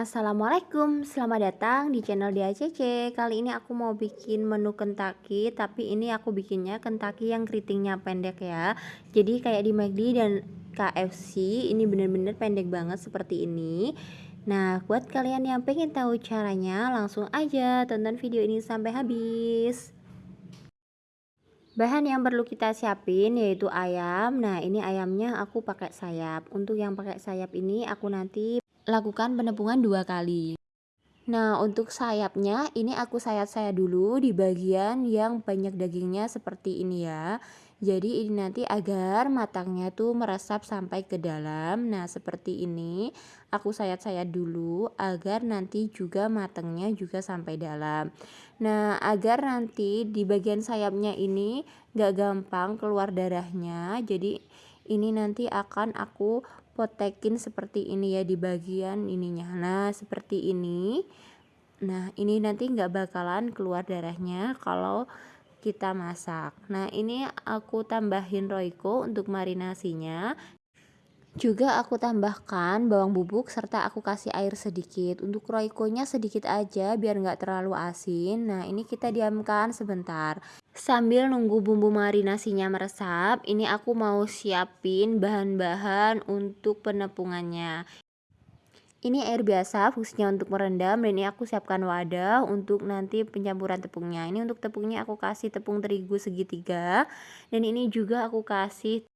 Assalamualaikum, selamat datang di channel DACC Kali ini aku mau bikin menu Kentucky Tapi ini aku bikinnya Kentucky yang keritingnya pendek ya. Jadi kayak di McD dan KFC Ini bener-bener pendek banget seperti ini. Nah buat kalian yang pengen tahu caranya Langsung aja tonton video ini sampai habis. Bahan yang perlu kita siapin yaitu ayam. Nah ini ayamnya aku pakai sayap. Untuk yang pakai sayap ini aku nanti lakukan penepungan dua kali. Nah, untuk sayapnya ini aku sayat-sayat dulu di bagian yang banyak dagingnya seperti ini ya. Jadi ini nanti agar matangnya tuh meresap sampai ke dalam. Nah, seperti ini aku sayat-sayat dulu agar nanti juga matangnya juga sampai dalam. Nah, agar nanti di bagian sayapnya ini gak gampang keluar darahnya. Jadi ini nanti akan aku potekin seperti ini ya di bagian ininya. Nah seperti ini. Nah ini nanti nggak bakalan keluar darahnya kalau kita masak. Nah ini aku tambahin roiko untuk marinasinya juga aku tambahkan bawang bubuk serta aku kasih air sedikit. Untuk roikonya sedikit aja biar nggak terlalu asin. Nah ini kita diamkan sebentar. Sambil nunggu bumbu marinasinya meresap, ini aku mau siapin bahan-bahan untuk penepungannya. Ini air biasa fungsinya untuk merendam dan ini aku siapkan wadah untuk nanti pencampuran tepungnya. Ini untuk tepungnya aku kasih tepung terigu segitiga dan ini juga aku kasih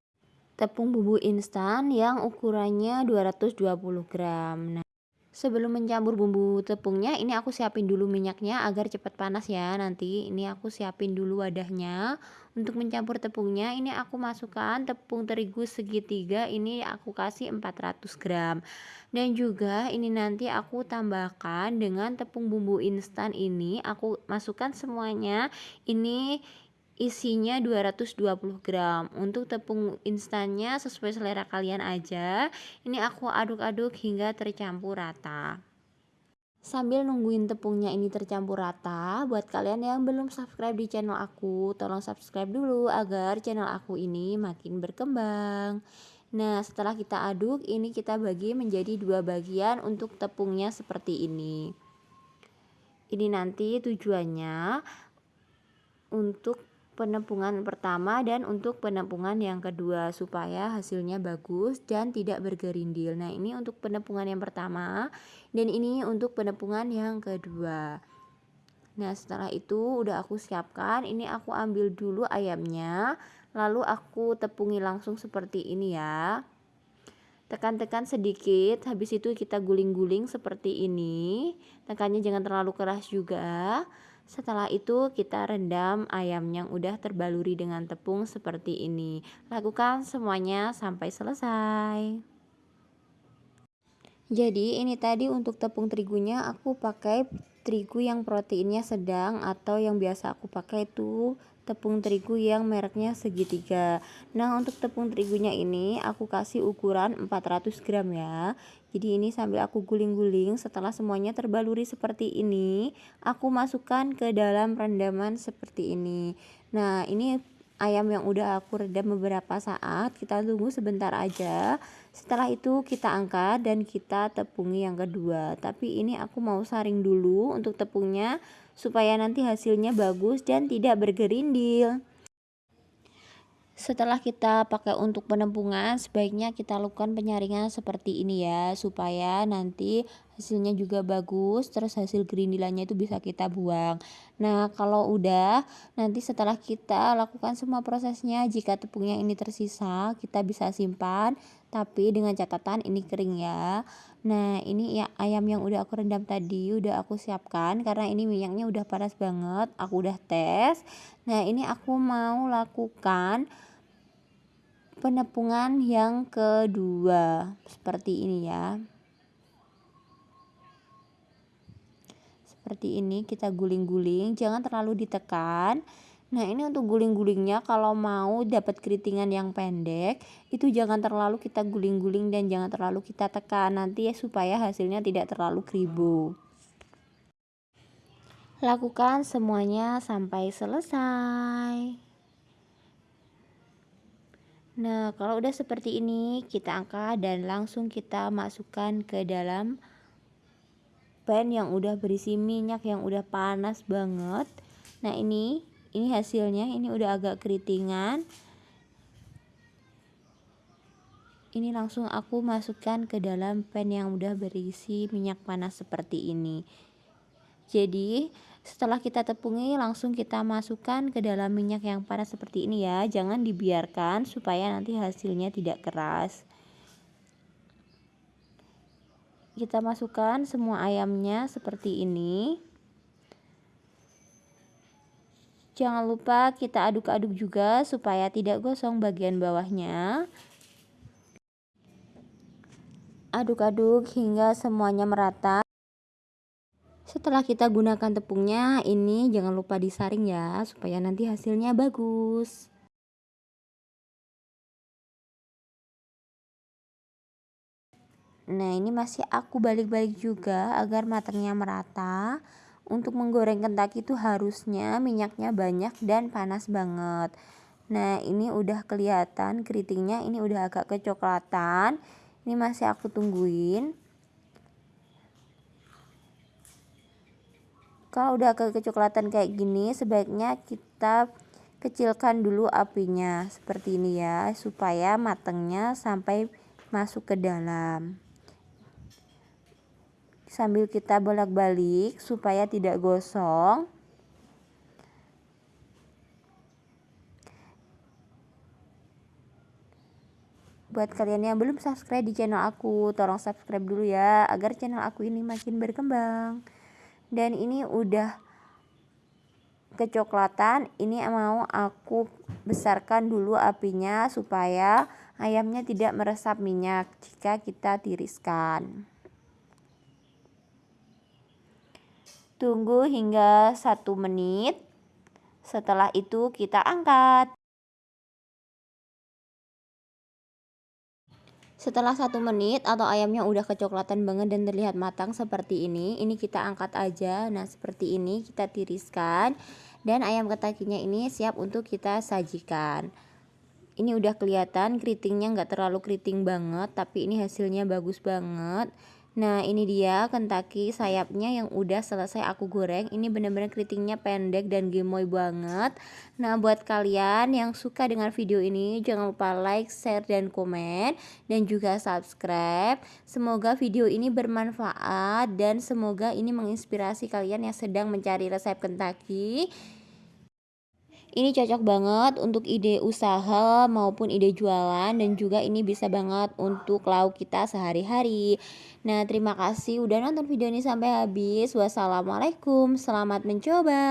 tepung bumbu instan yang ukurannya 220 gram. Nah sebelum mencampur bumbu tepungnya ini aku siapin dulu minyaknya agar cepat panas ya. Nanti ini aku siapin dulu wadahnya. Untuk mencampur tepungnya ini aku masukkan tepung terigu segitiga. Ini aku kasih 400 gram. Dan juga ini nanti aku tambahkan dengan tepung bumbu instan ini. Aku masukkan semuanya. Ini isinya 220 gram. Untuk tepung instannya sesuai selera kalian aja. Ini aku aduk-aduk hingga tercampur rata. Sambil nungguin tepungnya ini tercampur rata buat kalian yang belum subscribe di channel aku tolong subscribe dulu agar channel aku ini makin berkembang. Nah setelah kita aduk ini kita bagi menjadi dua bagian untuk tepungnya seperti ini. Ini nanti tujuannya untuk penepungan pertama dan untuk penepungan yang kedua supaya hasilnya bagus dan tidak bergerindil. Nah, ini untuk penepungan yang pertama dan ini untuk penepungan yang kedua. Nah, setelah itu udah aku siapkan, ini aku ambil dulu ayamnya, lalu aku tepungi langsung seperti ini ya. Tekan-tekan sedikit, habis itu kita guling-guling seperti ini. Tekannya jangan terlalu keras juga. Setelah itu kita rendam ayam yang udah terbaluri dengan tepung seperti ini. Lakukan semuanya sampai selesai. Jadi ini tadi untuk tepung terigunya aku pakai terigu yang proteinnya sedang atau yang biasa aku pakai itu tepung terigu yang mereknya segitiga. Nah, untuk tepung terigunya ini aku kasih ukuran 400 gram ya. Jadi ini sambil aku guling-guling setelah semuanya terbaluri seperti ini, aku masukkan ke dalam rendaman seperti ini. Nah, ini ayam yang udah aku redam beberapa saat. Kita tunggu sebentar aja. Setelah itu kita angkat dan kita tepungi yang kedua. Tapi ini aku mau saring dulu untuk tepungnya supaya nanti hasilnya bagus dan tidak bergerindil setelah kita pakai untuk penempungan, sebaiknya kita lakukan penyaringan seperti ini ya, supaya nanti hasilnya juga bagus, terus hasil gerindilannya itu bisa kita buang. Nah, kalau udah, nanti setelah kita lakukan semua prosesnya, jika tepungnya ini tersisa, kita bisa simpan, tapi dengan catatan ini kering ya. Nah, ini ya ayam yang udah aku rendam tadi, udah aku siapkan, karena ini minyaknya udah panas banget, aku udah tes. Nah, ini aku mau lakukan penepungan yang kedua seperti ini ya seperti ini kita guling-guling jangan terlalu ditekan Nah ini untuk guling-gulingnya kalau mau dapat keritingan yang pendek itu jangan terlalu kita guling-guling dan jangan terlalu kita tekan nanti ya supaya hasilnya tidak terlalu kribo. Lakukan semuanya sampai selesai. Nah, kalau udah seperti ini, kita angkat dan langsung kita masukkan ke dalam pan yang udah berisi minyak yang udah panas banget. Nah ini ini hasilnya. Ini udah agak keritingan. Ini langsung aku masukkan ke dalam pan yang udah berisi minyak panas seperti ini. Jadi setelah kita tepungi langsung kita masukkan ke dalam minyak yang panas seperti ini ya. Jangan dibiarkan supaya nanti hasilnya tidak keras kita masukkan semua ayamnya seperti ini. Jangan lupa kita aduk-aduk juga supaya tidak gosong bagian bawahnya. Aduk-aduk hingga semuanya merata. Setelah kita gunakan tepungnya ini jangan lupa disaring ya supaya nanti hasilnya bagus Nah ini masih aku balik-balik juga agar matangnya merata. Untuk menggoreng kentak itu harusnya minyaknya banyak dan panas banget. Nah ini udah kelihatan keritingnya ini udah agak kecoklatan. Ini masih aku tungguin. Kalau udah agak kecoklatan kayak gini sebaiknya kita kecilkan dulu apinya seperti ini ya supaya matangnya sampai masuk ke dalam sambil kita bolak-balik supaya tidak gosong. Buat kalian yang belum subscribe di channel aku tolong subscribe dulu ya agar channel aku ini makin berkembang. Dan ini udah kecoklatan ini mau aku besarkan dulu apinya supaya ayamnya tidak meresap minyak jika kita tiriskan Tunggu hingga satu menit. Setelah itu kita angkat. Setelah satu menit atau ayamnya udah kecoklatan banget dan terlihat matang seperti ini, ini kita angkat aja. Nah seperti ini kita tiriskan dan ayam ketakinya ini siap untuk kita sajikan. Ini udah kelihatan keritingnya nggak terlalu keriting banget, tapi ini hasilnya bagus banget. Nah ini dia kentaki sayapnya yang udah selesai aku goreng. Ini bener-bener keritingnya pendek dan gemoy banget. Nah buat kalian yang suka dengan video ini Jangan lupa like, share, dan komen. Dan juga subscribe. Semoga video ini bermanfaat Dan semoga ini menginspirasi kalian yang sedang mencari resep kentaki ini cocok banget untuk ide usaha maupun ide jualan dan juga ini bisa banget untuk lauk kita sehari-hari. Nah, terima kasih udah nonton video ini sampai habis. Wassalamualaikum, selamat mencoba.